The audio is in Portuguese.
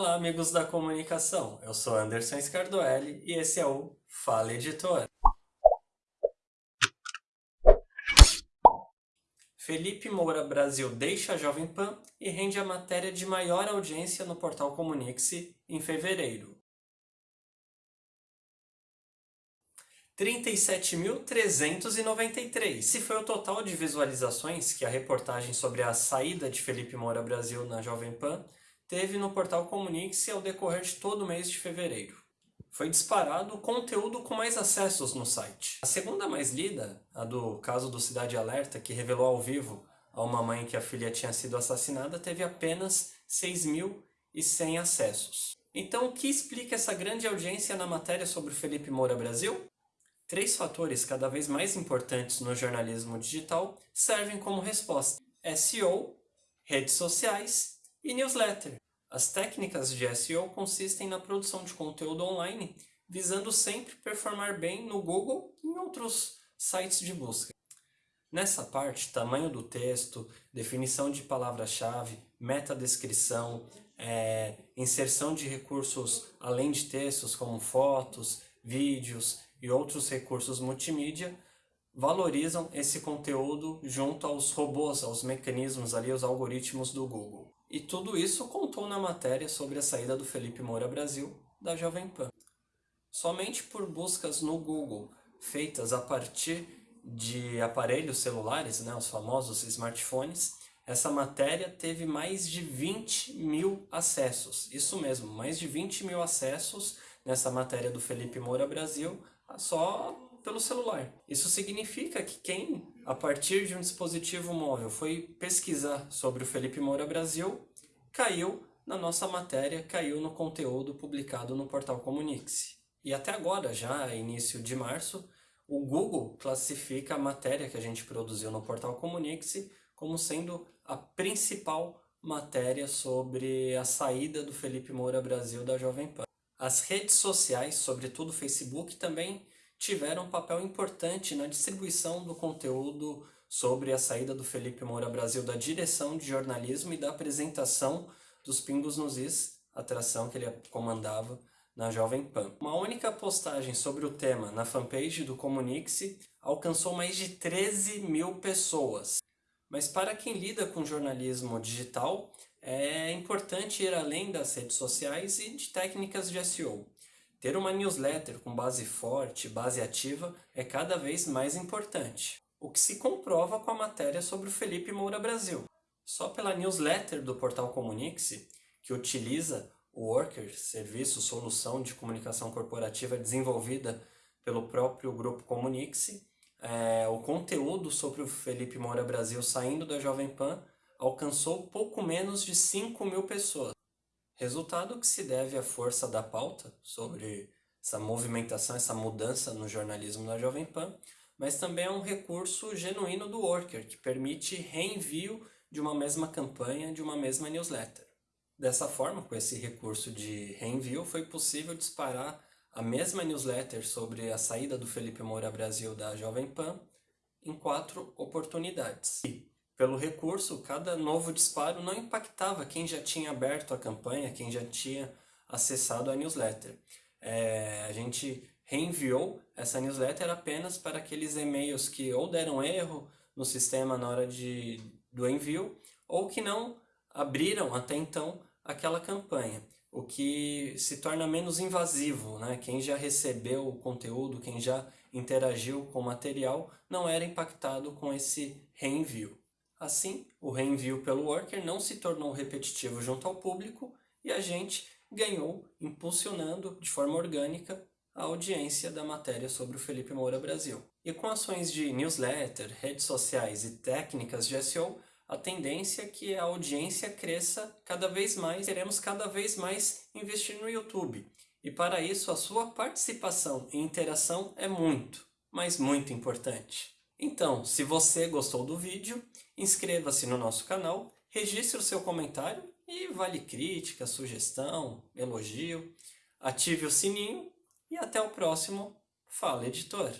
Olá amigos da comunicação, eu sou Anderson Scardoelli e esse é o Fala Editor. Felipe Moura Brasil deixa a Jovem Pan e rende a matéria de maior audiência no portal Comunique-se em fevereiro. 37.393. Esse foi o total de visualizações que a reportagem sobre a saída de Felipe Moura Brasil na Jovem Pan teve no portal Comunique-se ao decorrer de todo o mês de fevereiro. Foi disparado o conteúdo com mais acessos no site. A segunda mais lida, a do caso do Cidade Alerta, que revelou ao vivo a uma mãe que a filha tinha sido assassinada, teve apenas 6.100 acessos. Então, o que explica essa grande audiência na matéria sobre Felipe Moura Brasil? Três fatores cada vez mais importantes no jornalismo digital servem como resposta. SEO, redes sociais e newsletter. As técnicas de SEO consistem na produção de conteúdo online, visando sempre performar bem no Google e em outros sites de busca. Nessa parte, tamanho do texto, definição de palavra-chave, metadescrição, é, inserção de recursos além de textos como fotos, vídeos e outros recursos multimídia, valorizam esse conteúdo junto aos robôs, aos mecanismos ali, os algoritmos do Google. E tudo isso contou na matéria sobre a saída do Felipe Moura Brasil da Jovem Pan. Somente por buscas no Google feitas a partir de aparelhos celulares, né, os famosos smartphones, essa matéria teve mais de 20 mil acessos. Isso mesmo, mais de 20 mil acessos nessa matéria do Felipe Moura Brasil, só pelo celular. Isso significa que quem a partir de um dispositivo móvel, foi pesquisar sobre o Felipe Moura Brasil, caiu na nossa matéria, caiu no conteúdo publicado no portal Comunique-se. E até agora, já início de março, o Google classifica a matéria que a gente produziu no portal Comunique-se como sendo a principal matéria sobre a saída do Felipe Moura Brasil da Jovem Pan. As redes sociais, sobretudo o Facebook, também tiveram um papel importante na distribuição do conteúdo sobre a saída do Felipe Moura Brasil da direção de jornalismo e da apresentação dos Pingos nos Is, atração que ele comandava na Jovem Pan. Uma única postagem sobre o tema na fanpage do Comunique-se alcançou mais de 13 mil pessoas. Mas para quem lida com jornalismo digital, é importante ir além das redes sociais e de técnicas de SEO. Ter uma newsletter com base forte, base ativa, é cada vez mais importante. O que se comprova com a matéria sobre o Felipe Moura Brasil. Só pela newsletter do portal Comunique-se, que utiliza o Worker, serviço, solução de comunicação corporativa desenvolvida pelo próprio grupo Comunique-se, é, o conteúdo sobre o Felipe Moura Brasil saindo da Jovem Pan alcançou pouco menos de 5 mil pessoas. Resultado que se deve à força da pauta sobre essa movimentação, essa mudança no jornalismo da Jovem Pan, mas também é um recurso genuíno do Worker, que permite reenvio de uma mesma campanha, de uma mesma newsletter. Dessa forma, com esse recurso de reenvio, foi possível disparar a mesma newsletter sobre a saída do Felipe Moura Brasil da Jovem Pan em quatro oportunidades. E, pelo recurso, cada novo disparo não impactava quem já tinha aberto a campanha, quem já tinha acessado a newsletter. É, a gente reenviou essa newsletter apenas para aqueles e-mails que ou deram erro no sistema na hora de, do envio, ou que não abriram até então aquela campanha, o que se torna menos invasivo. Né? Quem já recebeu o conteúdo, quem já interagiu com o material, não era impactado com esse reenvio. Assim, o reenvio pelo worker não se tornou repetitivo junto ao público e a gente ganhou impulsionando de forma orgânica a audiência da matéria sobre o Felipe Moura Brasil. E com ações de newsletter, redes sociais e técnicas de SEO, a tendência é que a audiência cresça cada vez mais, queremos cada vez mais investir no YouTube. E para isso a sua participação e interação é muito, mas muito importante. Então, se você gostou do vídeo, inscreva-se no nosso canal, registre o seu comentário e vale crítica, sugestão, elogio, ative o sininho e até o próximo Fala Editor!